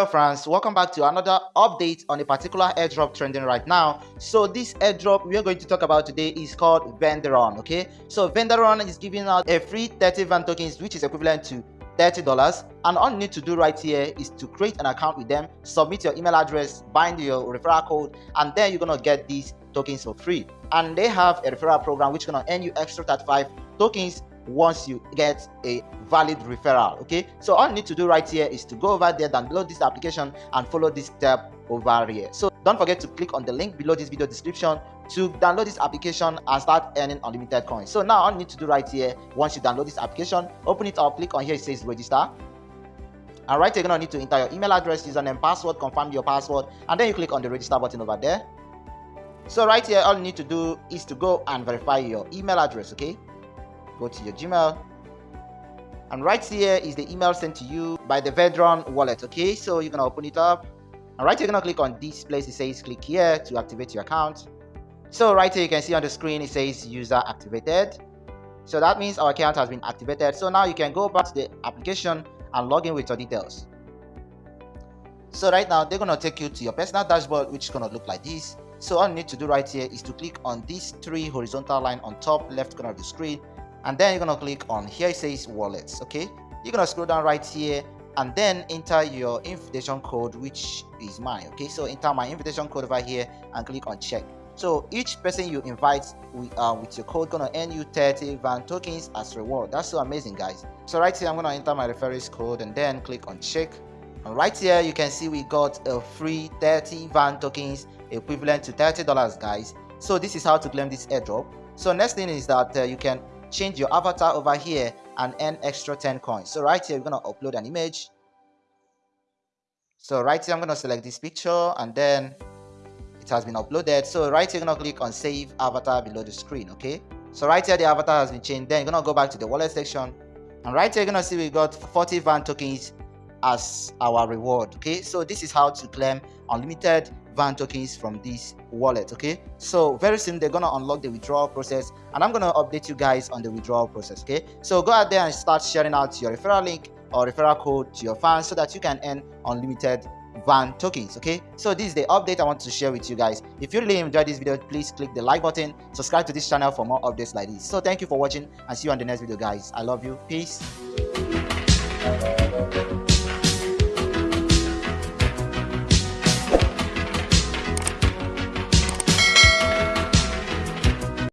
hello friends. Welcome back to another update on a particular airdrop trending right now. So this airdrop we are going to talk about today is called vendoron okay? So vendoron is giving out a free 30 van tokens which is equivalent to $30 and all you need to do right here is to create an account with them submit your email address bind your referral code and then you're gonna get these tokens for free. And they have a referral program which is gonna earn you extra 35 tokens once you get a valid referral okay? So all you need to do right here is to go over there download this application and follow this step over here. So don't forget to click on the link below this video description to download this application and start earning unlimited coins. So now all you need to do right here once you download this application open it up click on here it says register. And right you're gonna need to enter your email address username password confirm your password and then you click on the register button over there. So right here all you need to do is to go and verify your email address okay go to your Gmail. And right here is the email sent to you by the Vedron wallet. Okay, so you're gonna open it up. And right here, you're gonna click on this place. It says click here to activate your account. So right here, you can see on the screen, it says user activated. So that means our account has been activated. So now you can go back to the application and log in with your details. So right now, they're gonna take you to your personal dashboard, which is gonna look like this. So all you need to do right here is to click on these three horizontal line on top left corner of the screen and then you're gonna click on here it says wallets okay? You're gonna scroll down right here and then enter your invitation code which is mine okay? So enter my invitation code over here and click on check. So each person you invite with, uh, with your code gonna earn you 30 van tokens as reward. That's so amazing guys. So right here i'm gonna enter my referrals code and then click on check. And right here you can see we got a free 30 van tokens equivalent to 30 dollars guys. So this is how to claim this airdrop. So next thing is that uh, you can change your avatar over here and earn extra 10 coins. So right here we're going to upload an image. So right here i'm going to select this picture and then it has been uploaded. So right here you're going to click on save avatar below the screen okay? So right here the avatar has been changed. Then you're going to go back to the wallet section. And right here you're going to see we got 40 van tokens as our reward okay? So this is how to claim unlimited van tokens from this wallet okay? So very soon they're gonna unlock the withdrawal process and i'm gonna update you guys on the withdrawal process okay? So go out there and start sharing out your referral link or referral code to your fans so that you can earn unlimited van tokens okay? So this is the update i want to share with you guys. If you really enjoyed this video please click the like button subscribe to this channel for more updates like this. So thank you for watching and see you on the next video guys. I love you. Peace